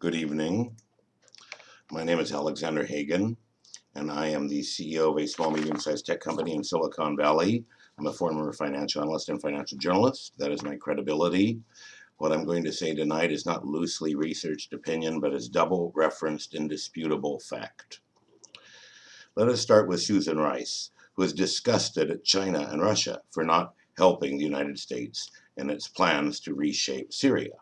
Good evening. My name is Alexander Hagan, and I am the CEO of a small, medium sized tech company in Silicon Valley. I'm a former financial analyst and financial journalist. That is my credibility. What I'm going to say tonight is not loosely researched opinion, but is double referenced, indisputable fact. Let us start with Susan Rice, who is disgusted at China and Russia for not helping the United States in its plans to reshape Syria.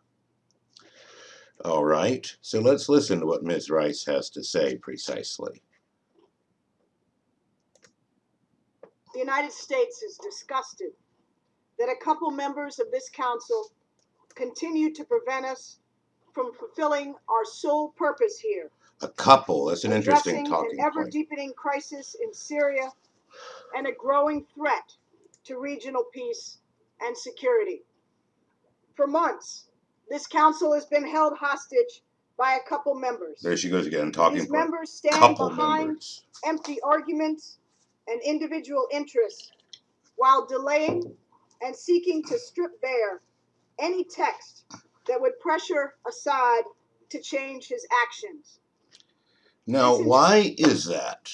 All right, so let's listen to what Ms. Rice has to say precisely. The United States is disgusted that a couple members of this council continue to prevent us from fulfilling our sole purpose here. A couple, that's an interesting talking an ever point. deepening crisis in Syria and a growing threat to regional peace and security. For months, this council has been held hostage by a couple members. There she goes again, talking These members stand Couple behind members. empty arguments and individual interests while delaying and seeking to strip bare any text that would pressure Assad to change his actions. Now, is- why is that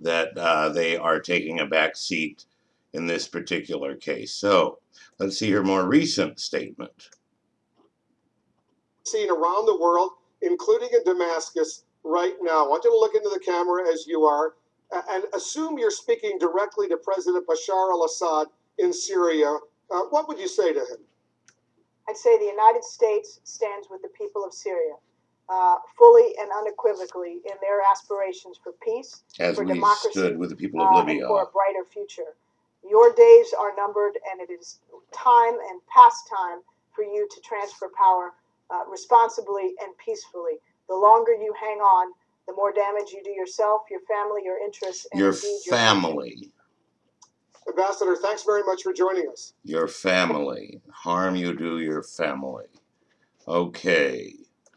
that uh, they are taking a back seat in this particular case? So let's see her more recent statement. Seen around the world, including in Damascus right now. I want you to look into the camera as you are and assume you're speaking directly to President Bashar al Assad in Syria. Uh, what would you say to him? I'd say the United States stands with the people of Syria, uh, fully and unequivocally in their aspirations for peace, As For we democracy, stood with the people of uh, Libya. for a brighter future. Your days are numbered, and it is time and past time for you to transfer power uh, responsibly and peacefully. The longer you hang on, the more damage you do yourself, your family, your interests, and Your indeed your family. Ambassador, thanks very much for joining us. Your family. Harm you do your family. Okay.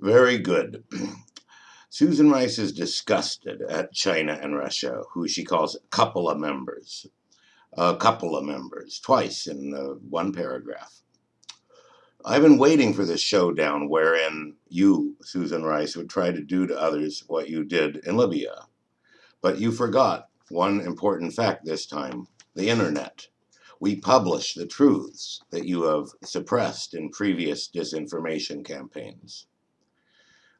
Very good. Susan Rice is disgusted at China and Russia, who she calls a couple of members. A couple of members, twice in uh, one paragraph. I've been waiting for this showdown wherein you, Susan Rice, would try to do to others what you did in Libya. But you forgot one important fact this time the internet. We publish the truths that you have suppressed in previous disinformation campaigns.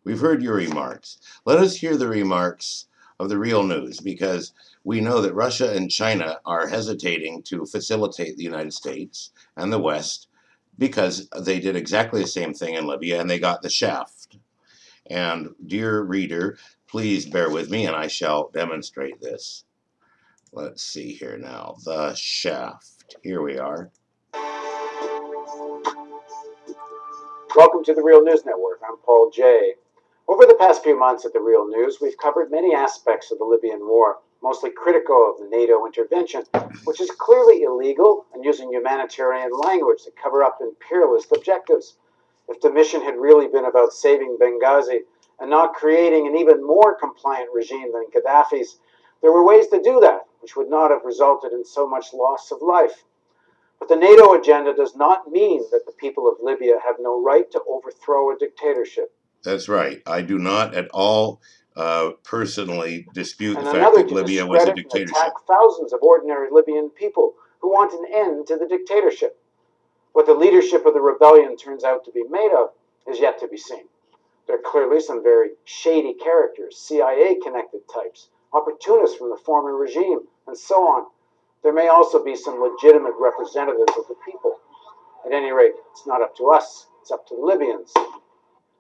We've heard your remarks. Let us hear the remarks of the real news because we know that Russia and China are hesitating to facilitate the United States and the West because they did exactly the same thing in Libya and they got the shaft. And, dear reader, please bear with me and I shall demonstrate this. Let's see here now. The shaft. Here we are. Welcome to the Real News Network. I'm Paul Jay. Over the past few months at the Real News, we've covered many aspects of the Libyan war, mostly critical of the NATO intervention, which is clearly illegal and using humanitarian language to cover up imperialist objectives. If the mission had really been about saving Benghazi and not creating an even more compliant regime than Gaddafi's, there were ways to do that, which would not have resulted in so much loss of life. But the NATO agenda does not mean that the people of Libya have no right to overthrow a dictatorship. That's right. I do not at all uh, personally dispute the fact that Libya was a dictatorship. attack thousands of ordinary Libyan people who want an end to the dictatorship. What the leadership of the rebellion turns out to be made of is yet to be seen. There are clearly some very shady characters, CIA connected types, opportunists from the former regime, and so on. There may also be some legitimate representatives of the people. At any rate, it's not up to us, it's up to the Libyans.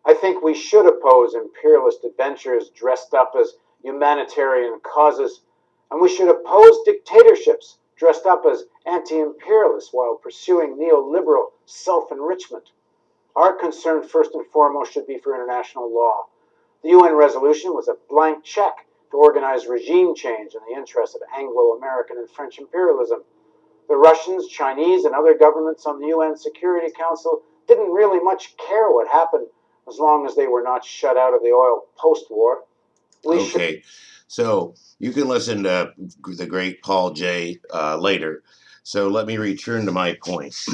I think we should oppose imperialist adventures dressed up as humanitarian causes, and we should oppose dictatorships dressed up as anti imperialists while pursuing neoliberal self enrichment. Our concern, first and foremost, should be for international law. The UN resolution was a blank check to organize regime change in the interest of Anglo American and French imperialism. The Russians, Chinese, and other governments on the UN Security Council didn't really much care what happened as long as they were not shut out of the oil post war. We should Okay, so you can listen to the great Paul Jay uh, later. So let me return to my point.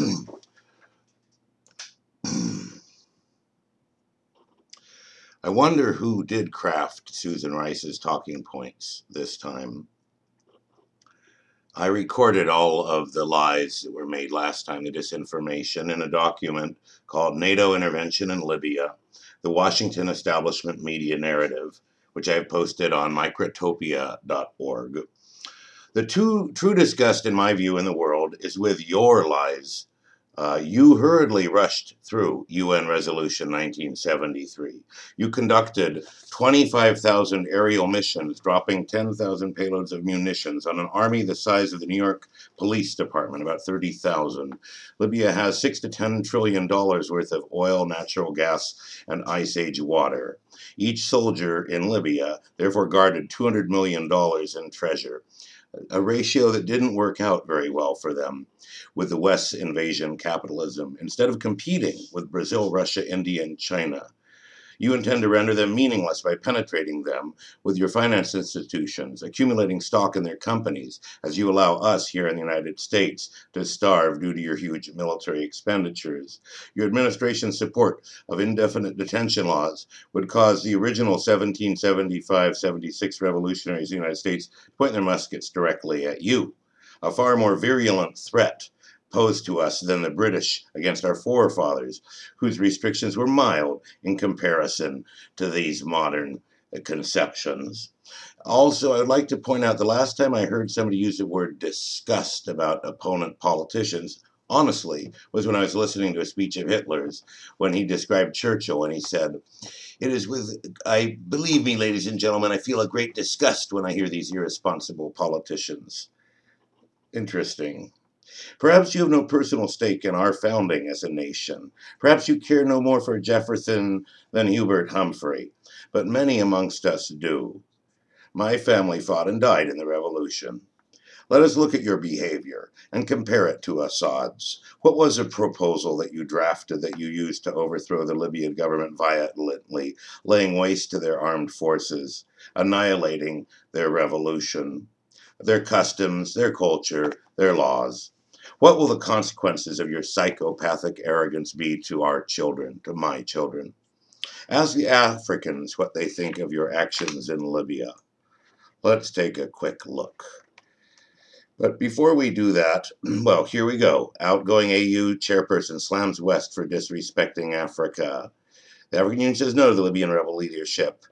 I wonder who did craft Susan Rice's talking points this time. I recorded all of the lies that were made last time, the disinformation, in a document called NATO Intervention in Libya, the Washington Establishment Media Narrative, which I have posted on microtopia.org. The two, true disgust, in my view, in the world is with your lies uh, you hurriedly rushed through UN Resolution 1973. You conducted 25,000 aerial missions, dropping 10,000 payloads of munitions on an army the size of the New York Police Department, about 30,000. Libya has 6 to 10 trillion dollars worth of oil, natural gas, and ice age water. Each soldier in Libya therefore guarded $200 million in treasure a ratio that didn't work out very well for them with the West's invasion capitalism. Instead of competing with Brazil, Russia, India, and China, you intend to render them meaningless by penetrating them with your finance institutions, accumulating stock in their companies, as you allow us here in the United States to starve due to your huge military expenditures. Your administration's support of indefinite detention laws would cause the original 1775 76 revolutionaries in the United States to point their muskets directly at you. A far more virulent threat posed to us than the British against our forefathers, whose restrictions were mild in comparison to these modern conceptions. Also, I'd like to point out the last time I heard somebody use the word disgust about opponent politicians, honestly, was when I was listening to a speech of Hitler's when he described Churchill and he said, It is with, I believe me, ladies and gentlemen, I feel a great disgust when I hear these irresponsible politicians. Interesting. Perhaps you have no personal stake in our founding as a nation. Perhaps you care no more for Jefferson than Hubert Humphrey, but many amongst us do. My family fought and died in the Revolution. Let us look at your behavior and compare it to Assad's. What was a proposal that you drafted that you used to overthrow the Libyan government violently, laying waste to their armed forces, annihilating their revolution, their customs, their culture, their laws? What will the consequences of your psychopathic arrogance be to our children, to my children? Ask the Africans what they think of your actions in Libya. Let's take a quick look. But before we do that, well, here we go. Outgoing AU chairperson slams West for disrespecting Africa. The African Union says no to the Libyan rebel leadership.